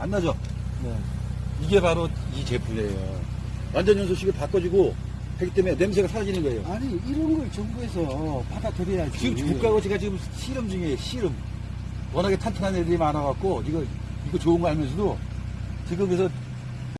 안 나죠? 네. 이게 바로 이 제품이에요. 완전 연소식을 바꿔주고 하기 때문에 냄새가 사라지는 거예요. 아니 이런 걸 정부에서 받아들여야지. 지금 국가고 제가 지금 실험 중이에요, 실험. 워낙에 탄탄한 애들이 많아갖고, 이거, 이거 좋은 거 알면서도, 지금 그래서